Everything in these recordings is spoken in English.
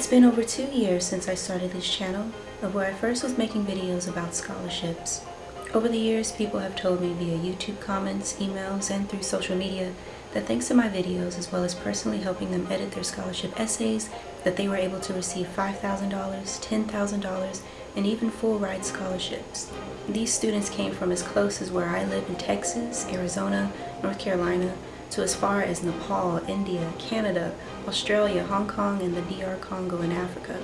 It's been over two years since I started this channel, of where I first was making videos about scholarships. Over the years, people have told me via YouTube comments, emails, and through social media that thanks to my videos, as well as personally helping them edit their scholarship essays, that they were able to receive $5,000, $10,000, and even full ride scholarships. These students came from as close as where I live in Texas, Arizona, North Carolina, to as far as Nepal, India, Canada, Australia, Hong Kong, and the DR Congo in Africa.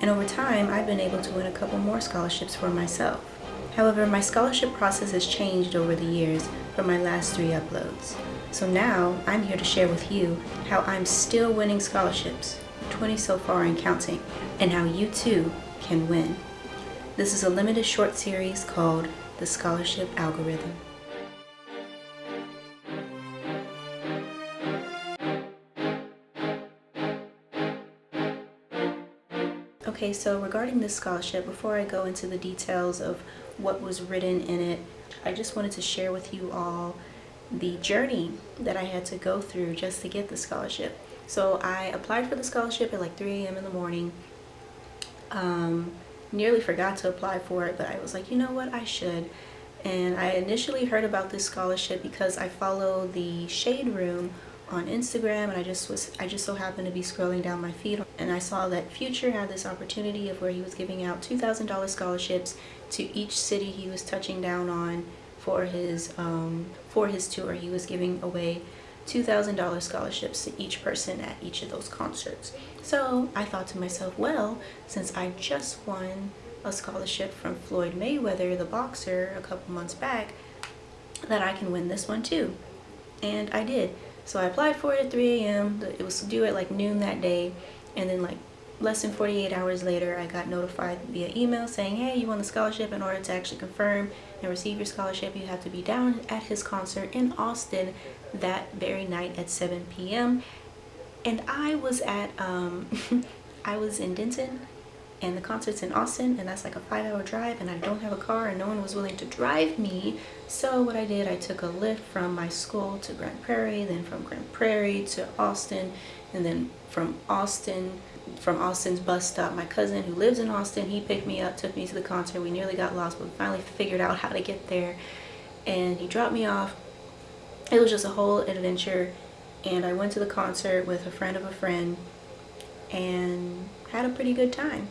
And over time, I've been able to win a couple more scholarships for myself. However, my scholarship process has changed over the years from my last three uploads. So now, I'm here to share with you how I'm still winning scholarships, 20 so far and counting, and how you too can win. This is a limited short series called The Scholarship Algorithm. Okay, so regarding this scholarship, before I go into the details of what was written in it, I just wanted to share with you all the journey that I had to go through just to get the scholarship. So I applied for the scholarship at like 3 a.m. in the morning. Um, nearly forgot to apply for it, but I was like, you know what, I should. And I initially heard about this scholarship because I follow the Shade Room on Instagram and I just was I just so happened to be scrolling down my feed and I saw that Future had this opportunity of where he was giving out $2,000 scholarships to each city he was touching down on for his um, for his tour. He was giving away $2,000 scholarships to each person at each of those concerts. So I thought to myself, well, since I just won a scholarship from Floyd Mayweather, the boxer, a couple months back, that I can win this one too. And I did. So I applied for it at 3 a.m. It was due at like noon that day. And then like less than 48 hours later, I got notified via email saying, hey, you won the scholarship. In order to actually confirm and receive your scholarship, you have to be down at his concert in Austin that very night at 7 p.m. And I was at, um, I was in Denton and the concert's in Austin and that's like a five hour drive and I don't have a car and no one was willing to drive me. So what I did I took a Lyft from my school to Grand Prairie then from Grand Prairie to Austin and then from Austin from Austin's bus stop my cousin who lives in Austin he picked me up took me to the concert we nearly got lost but we finally figured out how to get there and he dropped me off. It was just a whole adventure and I went to the concert with a friend of a friend and had a pretty good time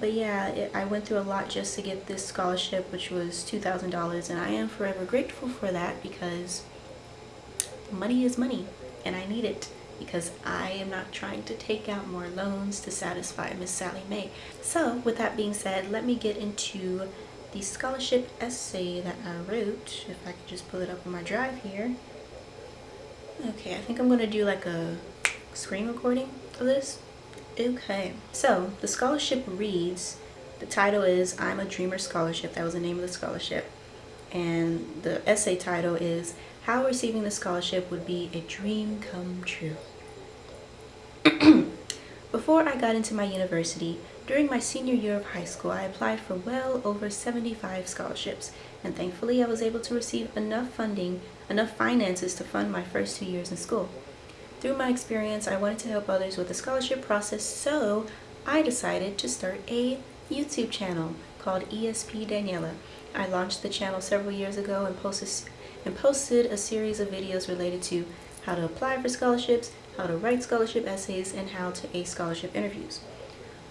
but yeah it, I went through a lot just to get this scholarship which was $2,000 and I am forever grateful for that because money is money and I need it because I am not trying to take out more loans to satisfy Miss Sallie Mae. So with that being said, let me get into the scholarship essay that I wrote. If I could just pull it up on my drive here. Okay, I think I'm going to do like a screen recording of this. Okay, so the scholarship reads, the title is I'm a Dreamer Scholarship. That was the name of the scholarship. And the essay title is How Receiving the Scholarship Would Be a Dream Come True. Before I got into my university, during my senior year of high school, I applied for well over 75 scholarships, and thankfully I was able to receive enough funding, enough finances to fund my first two years in school. Through my experience, I wanted to help others with the scholarship process, so I decided to start a YouTube channel called ESP Daniela. I launched the channel several years ago and posted, and posted a series of videos related to how to apply for scholarships, how to write scholarship essays, and how to ace scholarship interviews.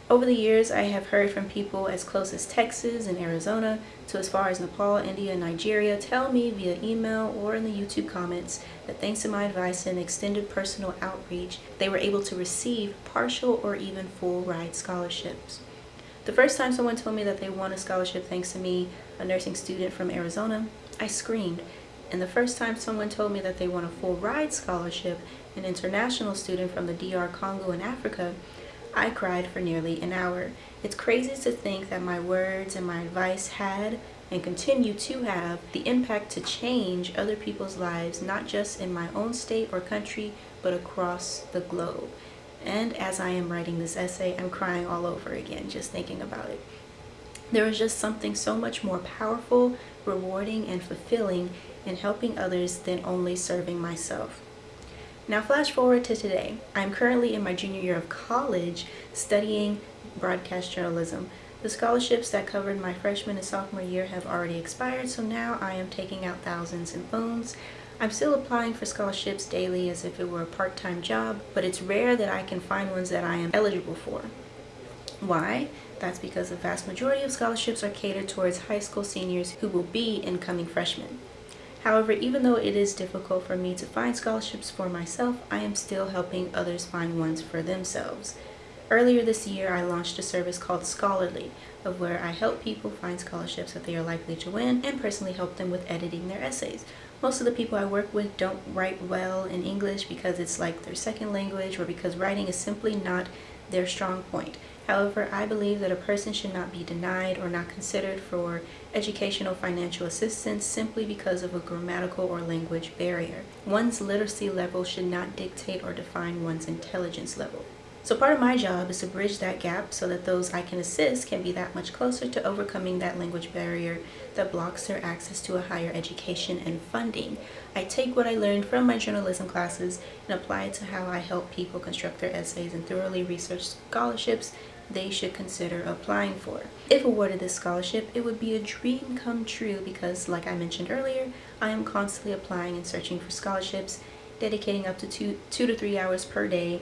Over the years, I have heard from people as close as Texas and Arizona to as far as Nepal, India, and Nigeria tell me via email or in the YouTube comments that thanks to my advice and extended personal outreach, they were able to receive partial or even full ride scholarships. The first time someone told me that they won a scholarship thanks to me, a nursing student from Arizona, I screamed. And the first time someone told me that they won a full ride scholarship, an international student from the DR Congo in Africa, I cried for nearly an hour. It's crazy to think that my words and my advice had and continue to have the impact to change other people's lives, not just in my own state or country, but across the globe. And as I am writing this essay, I'm crying all over again just thinking about it. There is just something so much more powerful, rewarding, and fulfilling in helping others than only serving myself. Now flash forward to today. I'm currently in my junior year of college studying broadcast journalism. The scholarships that covered my freshman and sophomore year have already expired, so now I am taking out thousands in loans. I'm still applying for scholarships daily as if it were a part-time job, but it's rare that I can find ones that I am eligible for. Why? That's because the vast majority of scholarships are catered towards high school seniors who will be incoming freshmen. However, even though it is difficult for me to find scholarships for myself, I am still helping others find ones for themselves. Earlier this year, I launched a service called Scholarly, of where I help people find scholarships that they are likely to win and personally help them with editing their essays. Most of the people I work with don't write well in English because it's like their second language or because writing is simply not their strong point. However, I believe that a person should not be denied or not considered for educational financial assistance simply because of a grammatical or language barrier. One's literacy level should not dictate or define one's intelligence level. So part of my job is to bridge that gap so that those I can assist can be that much closer to overcoming that language barrier that blocks their access to a higher education and funding. I take what I learned from my journalism classes and apply it to how I help people construct their essays and thoroughly research scholarships they should consider applying for. If awarded this scholarship, it would be a dream come true because, like I mentioned earlier, I am constantly applying and searching for scholarships, dedicating up to two, two to three hours per day,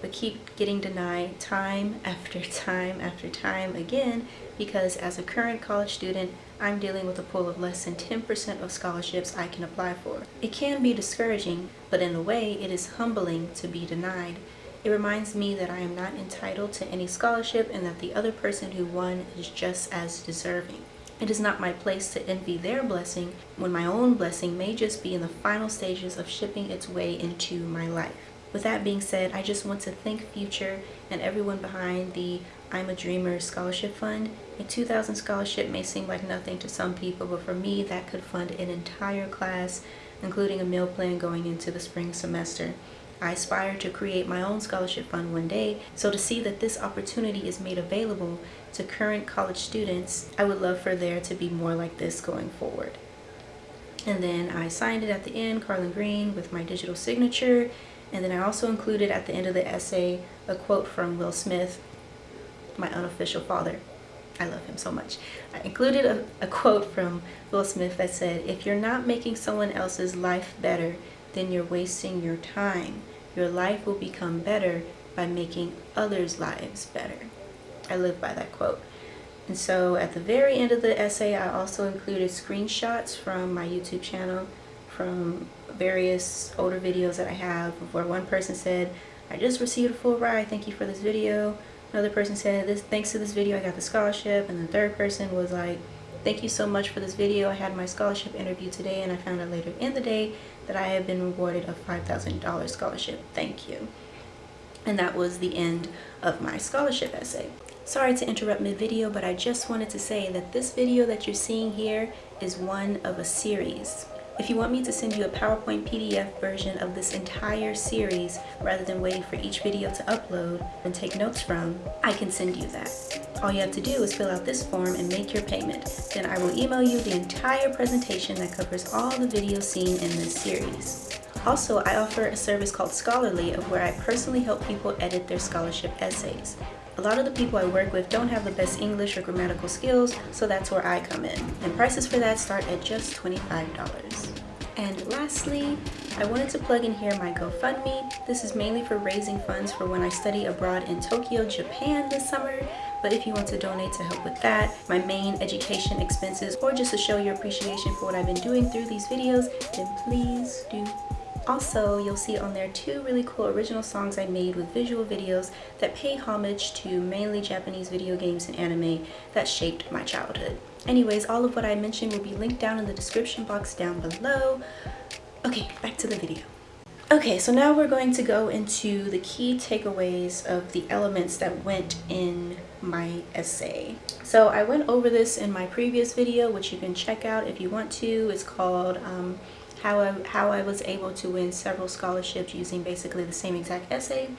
but keep getting denied time after time after time again because as a current college student, I'm dealing with a pool of less than 10% of scholarships I can apply for. It can be discouraging, but in a way, it is humbling to be denied it reminds me that I am not entitled to any scholarship and that the other person who won is just as deserving. It is not my place to envy their blessing when my own blessing may just be in the final stages of shipping its way into my life. With that being said, I just want to thank Future and everyone behind the I'm a Dreamer Scholarship Fund. A 2000 scholarship may seem like nothing to some people, but for me that could fund an entire class, including a meal plan going into the spring semester. I aspire to create my own scholarship fund one day, so to see that this opportunity is made available to current college students, I would love for there to be more like this going forward. And then I signed it at the end, Carlin Green, with my digital signature. And then I also included at the end of the essay a quote from Will Smith, my unofficial father. I love him so much. I included a, a quote from Will Smith that said, if you're not making someone else's life better, then you're wasting your time. Your life will become better by making others' lives better. I live by that quote. And so at the very end of the essay, I also included screenshots from my YouTube channel from various older videos that I have where one person said, I just received a full ride, thank you for this video. Another person said, this thanks to this video I got the scholarship. And the third person was like, thank you so much for this video. I had my scholarship interview today and I found out later in the day that I have been rewarded a $5,000 scholarship. Thank you. And that was the end of my scholarship essay. Sorry to interrupt mid-video, but I just wanted to say that this video that you're seeing here is one of a series. If you want me to send you a PowerPoint PDF version of this entire series rather than waiting for each video to upload and take notes from, I can send you that. All you have to do is fill out this form and make your payment. Then I will email you the entire presentation that covers all the videos seen in this series. Also, I offer a service called Scholarly of where I personally help people edit their scholarship essays. A lot of the people I work with don't have the best English or grammatical skills, so that's where I come in. And prices for that start at just $25. And lastly, I wanted to plug in here my GoFundMe. This is mainly for raising funds for when I study abroad in Tokyo, Japan this summer. But if you want to donate to help with that, my main education expenses, or just to show your appreciation for what I've been doing through these videos, then please do also, you'll see on there two really cool original songs I made with visual videos that pay homage to mainly Japanese video games and anime that shaped my childhood. Anyways, all of what I mentioned will be linked down in the description box down below. Okay, back to the video. Okay, so now we're going to go into the key takeaways of the elements that went in my essay. So I went over this in my previous video, which you can check out if you want to. It's called um, how I, how I was able to win several scholarships using basically the same exact essay.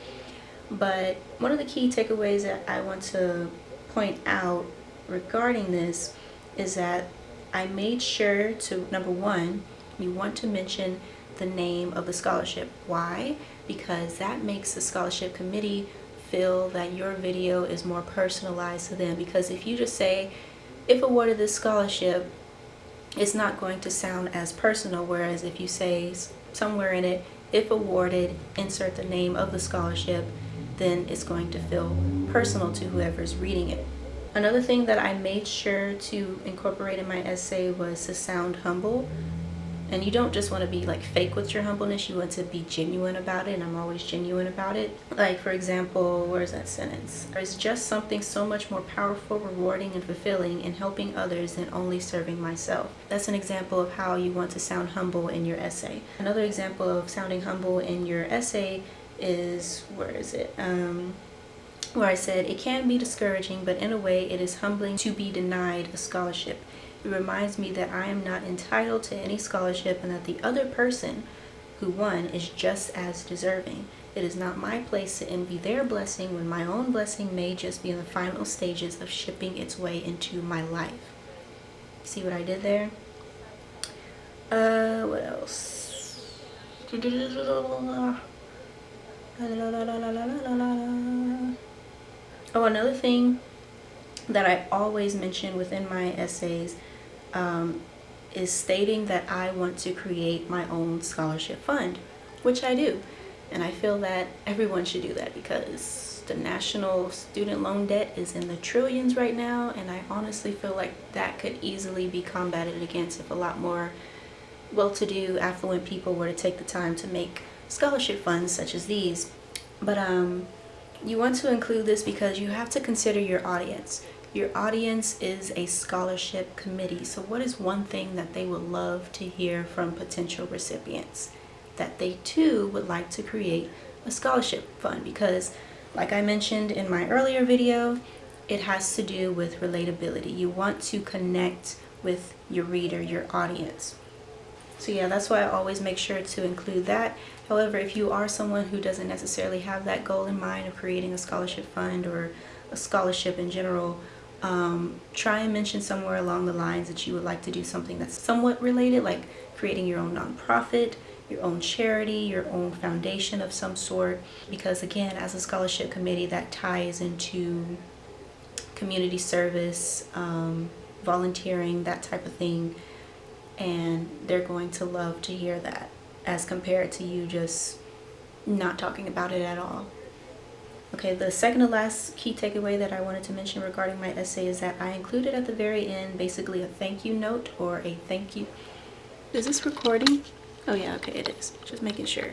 But one of the key takeaways that I want to point out regarding this is that I made sure to, number one, you want to mention the name of the scholarship. Why? Because that makes the scholarship committee feel that your video is more personalized to them. Because if you just say, if awarded this scholarship, it's not going to sound as personal. Whereas if you say somewhere in it, if awarded, insert the name of the scholarship, then it's going to feel personal to whoever's reading it. Another thing that I made sure to incorporate in my essay was to sound humble. And you don't just want to be like fake with your humbleness, you want to be genuine about it, and I'm always genuine about it. Like, for example, where's that sentence? There's just something so much more powerful, rewarding, and fulfilling in helping others than only serving myself. That's an example of how you want to sound humble in your essay. Another example of sounding humble in your essay is, where is it? Um, where I said, it can be discouraging, but in a way it is humbling to be denied a scholarship. It reminds me that I am not entitled to any scholarship and that the other person who won is just as deserving. It is not my place to envy their blessing when my own blessing may just be in the final stages of shipping its way into my life. See what I did there? Uh, what else? Oh, another thing that I always mention within my essays um, is stating that I want to create my own scholarship fund, which I do. And I feel that everyone should do that because the national student loan debt is in the trillions right now. And I honestly feel like that could easily be combated against if a lot more well-to-do, affluent people were to take the time to make scholarship funds such as these. But um, you want to include this because you have to consider your audience. Your audience is a scholarship committee. So what is one thing that they would love to hear from potential recipients? That they too would like to create a scholarship fund because like I mentioned in my earlier video, it has to do with relatability. You want to connect with your reader, your audience. So yeah, that's why I always make sure to include that. However, if you are someone who doesn't necessarily have that goal in mind of creating a scholarship fund or a scholarship in general, um, try and mention somewhere along the lines that you would like to do something that's somewhat related, like creating your own nonprofit, your own charity, your own foundation of some sort. Because again, as a scholarship committee, that ties into community service, um, volunteering, that type of thing and they're going to love to hear that as compared to you just not talking about it at all. Okay, the second to last key takeaway that I wanted to mention regarding my essay is that I included at the very end basically a thank you note or a thank you. Is this recording? Oh yeah, okay, it is. Just making sure.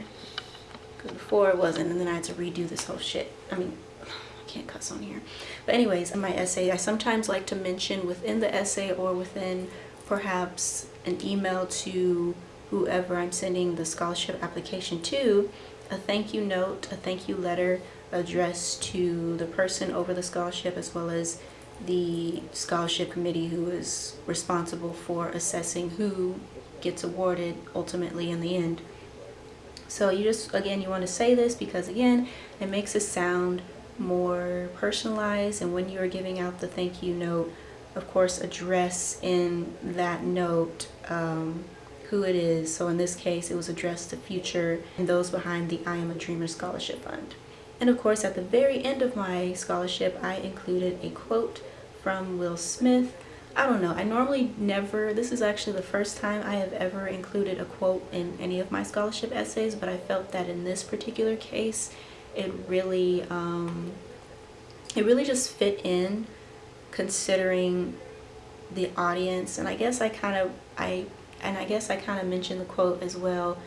Because before it wasn't and then I had to redo this whole shit. I mean, I can't cuss on here. But anyways, in my essay, I sometimes like to mention within the essay or within perhaps an email to whoever I'm sending the scholarship application to, a thank you note, a thank you letter addressed to the person over the scholarship as well as the scholarship committee who is responsible for assessing who gets awarded ultimately in the end. So you just, again, you want to say this because again, it makes it sound more personalized and when you are giving out the thank you note, of course, address in that note um, who it is. So in this case, it was addressed to Future and those behind the I Am a Dreamer Scholarship Fund. And of course, at the very end of my scholarship, I included a quote from Will Smith. I don't know, I normally never, this is actually the first time I have ever included a quote in any of my scholarship essays, but I felt that in this particular case, it really, um, it really just fit in considering the audience. And I guess I kind of I and I guess I kind of mentioned the quote as well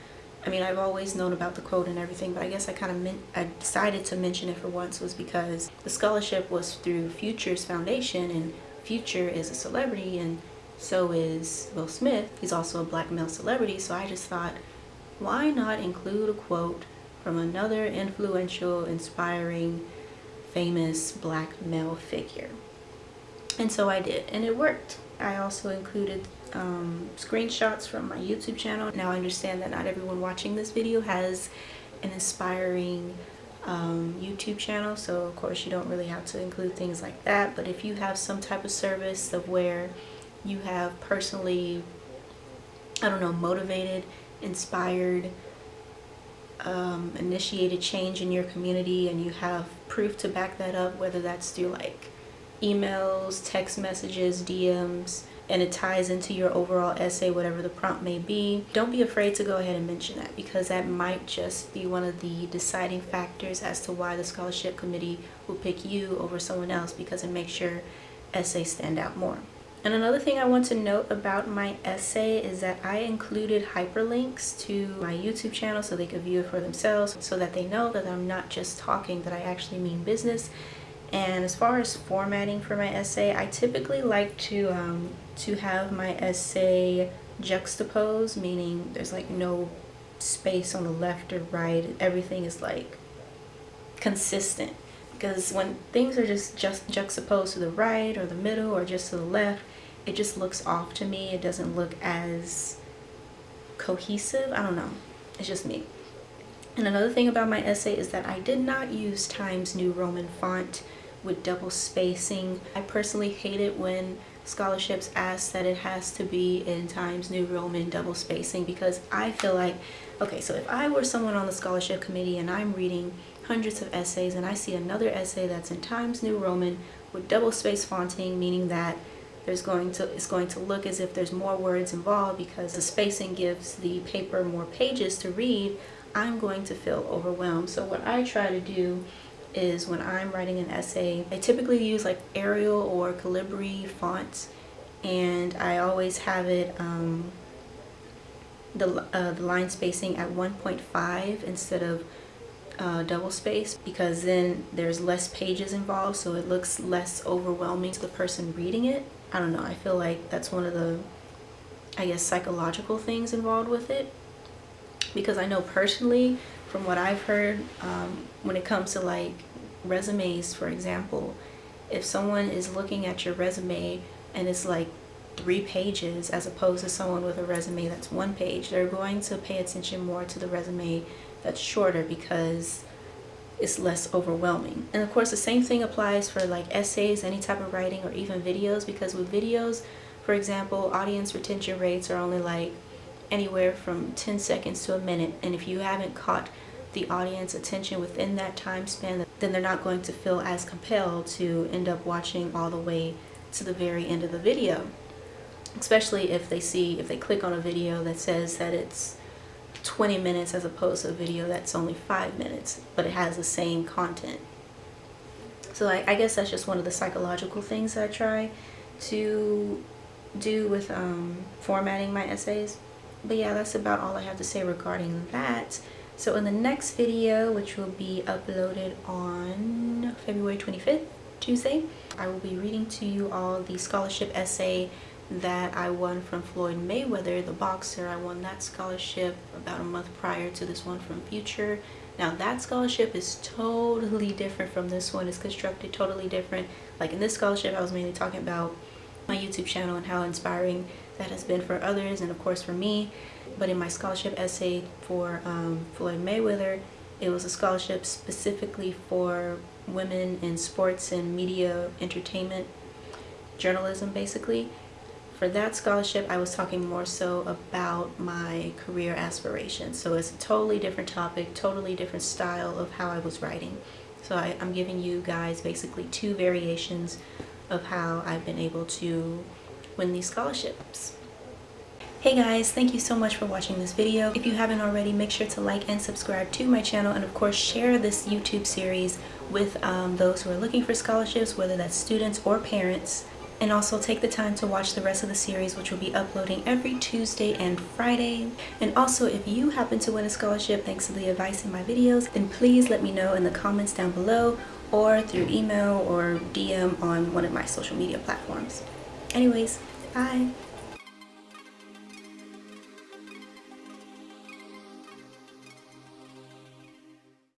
I mean I've always known about the quote and everything but I guess I kind of I decided to mention it for once was because the scholarship was through Futures Foundation and Future is a celebrity and so is Will Smith he's also a black male celebrity so I just thought why not include a quote from another influential inspiring famous black male figure and so I did, and it worked. I also included um, screenshots from my YouTube channel. Now I understand that not everyone watching this video has an inspiring um, YouTube channel, so of course you don't really have to include things like that. But if you have some type of service of where you have personally, I don't know, motivated inspired, um, initiated change in your community and you have proof to back that up, whether that's through like emails, text messages, DMs, and it ties into your overall essay, whatever the prompt may be, don't be afraid to go ahead and mention that because that might just be one of the deciding factors as to why the scholarship committee will pick you over someone else because it makes your essay stand out more. And another thing I want to note about my essay is that I included hyperlinks to my YouTube channel so they could view it for themselves so that they know that I'm not just talking, that I actually mean business. And as far as formatting for my essay, I typically like to um, to have my essay juxtaposed, meaning there's like no space on the left or right. Everything is like consistent. Because when things are just just juxtaposed to the right or the middle or just to the left it just looks off to me. It doesn't look as cohesive. I don't know. It's just me. And another thing about my essay is that I did not use Times New Roman font with double spacing I personally hate it when scholarships ask that it has to be in Times New Roman double spacing because I feel like okay so if I were someone on the scholarship committee and I'm reading hundreds of essays and I see another essay that's in Times New Roman with double space fonting, meaning that there's going to it's going to look as if there's more words involved because the spacing gives the paper more pages to read, I'm going to feel overwhelmed. So what I try to do is when I'm writing an essay, I typically use like Arial or Calibri fonts and I always have it um, the, uh, the line spacing at 1.5 instead of uh, double space because then there's less pages involved so it looks less overwhelming to the person reading it. I don't know, I feel like that's one of the, I guess, psychological things involved with it because I know personally from what I've heard um, when it comes to like resumes for example if someone is looking at your resume and it's like three pages as opposed to someone with a resume that's one page they're going to pay attention more to the resume that's shorter because it's less overwhelming. And of course the same thing applies for like essays, any type of writing or even videos because with videos, for example, audience retention rates are only like anywhere from 10 seconds to a minute. And if you haven't caught the audience attention within that time span then they're not going to feel as compelled to end up watching all the way to the very end of the video. Especially if they see if they click on a video that says that it's 20 minutes as opposed to a video that's only five minutes but it has the same content. So I, I guess that's just one of the psychological things that I try to do with um, formatting my essays but yeah that's about all I have to say regarding that so in the next video which will be uploaded on February 25th Tuesday I will be reading to you all the scholarship essay that I won from Floyd Mayweather, the boxer. I won that scholarship about a month prior to this one from Future. Now that scholarship is totally different from this one. It's constructed totally different. Like in this scholarship, I was mainly talking about my YouTube channel and how inspiring that has been for others and of course for me. But in my scholarship essay for um, Floyd Mayweather, it was a scholarship specifically for women in sports and media entertainment journalism basically for that scholarship, I was talking more so about my career aspirations. So it's a totally different topic, totally different style of how I was writing. So I, am giving you guys basically two variations of how I've been able to win these scholarships. Hey guys, thank you so much for watching this video. If you haven't already, make sure to like and subscribe to my channel and of course share this YouTube series with um, those who are looking for scholarships, whether that's students or parents and also take the time to watch the rest of the series which will be uploading every Tuesday and Friday and also if you happen to win a scholarship thanks to the advice in my videos then please let me know in the comments down below or through email or DM on one of my social media platforms. Anyways, bye!